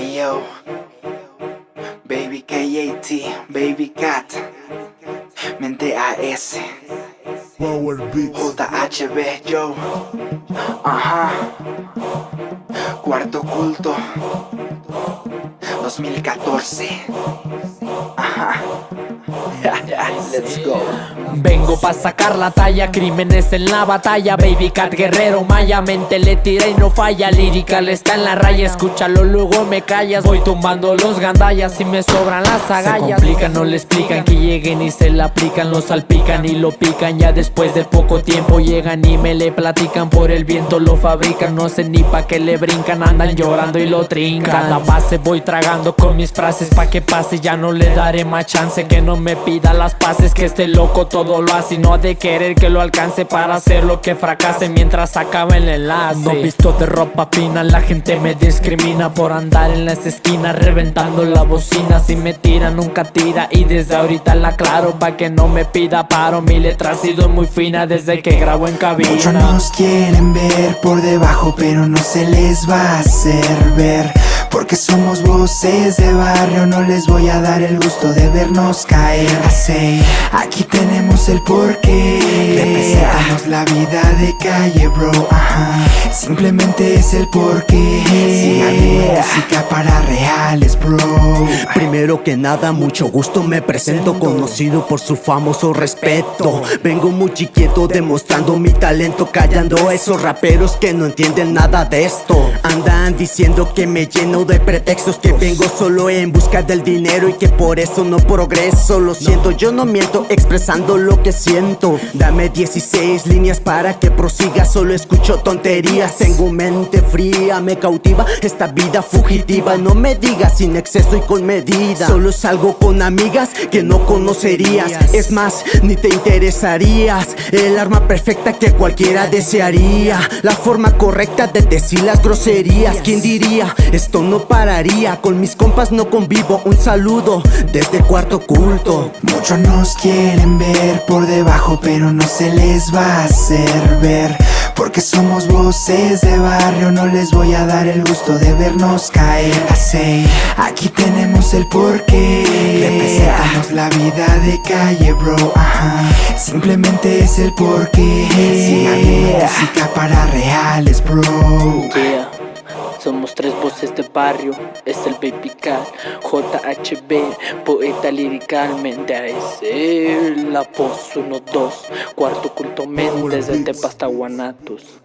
Ayo, Baby KAT, Baby Cat, Mente AS, Power Beats. JHB, yo, ajá, Cuarto Culto, 2014, ajá. Let's go. Vengo pa' sacar la talla, crímenes en la batalla Baby Cat Guerrero Maya, mente le tira y no falla Lírica le está en la raya, escúchalo luego me callas Voy tumbando los gandallas y me sobran las agallas Se complican, no le explican que lleguen y se la aplican Lo salpican y lo pican, ya después de poco tiempo Llegan y me le platican, por el viento lo fabrican No sé ni pa' qué le brincan, andan llorando y lo trincan Cada base voy tragando con mis frases pa' que pase Ya no le daré más chance que no me pida las pases Que este loco todo lo hace y no ha de querer que lo alcance Para hacer lo que fracase mientras acaba el enlace. No visto de ropa fina, la gente me discrimina Por andar en las esquinas reventando la bocina Si me tira nunca tira y desde ahorita la aclaro Pa' que no me pida paro, mi letra ha sido muy fina Desde que grabo en cabina. Muchos nos quieren ver por debajo pero no se les va a hacer ver porque somos voces de barrio No les voy a dar el gusto de vernos caer Así, Aquí tenemos el porqué Representamos la vida de calle bro Ajá. Simplemente es el porqué. Música para reales bro. Primero que nada, mucho gusto me presento Conocido por su famoso respeto. Vengo muy chiquito demostrando mi talento Callando a esos raperos que no entienden nada de esto. Andan diciendo que me lleno de pretextos Que vengo solo en busca del dinero y que por eso no progreso. Lo siento, yo no miento expresando lo que siento. Dame 16 líneas para que prosiga Solo escucho tonterías, tengo mente fría Me cautiva esta vida fugitiva No me digas sin exceso y con medida. Solo salgo con amigas que no conocerías. Es más, ni te interesarías. El arma perfecta que cualquiera desearía. La forma correcta de decir las groserías. ¿Quién diría? Esto no pararía. Con mis compas no convivo. Un saludo desde cuarto culto. Muchos nos quieren ver por debajo pero no se les va a hacer ver Porque somos voces de barrio, no les voy a dar el gusto de vernos caer. Así, aquí tenemos el porqué Representamos la vida de calle bro, ajá. Simplemente es el porqué. Sí, música para reales bro. Yeah. Tres voces de barrio, es el Baby Cat, JHB, poeta liricalmente a ese, la voz 1-2, cuarto culto Méndez, desde Guanatos.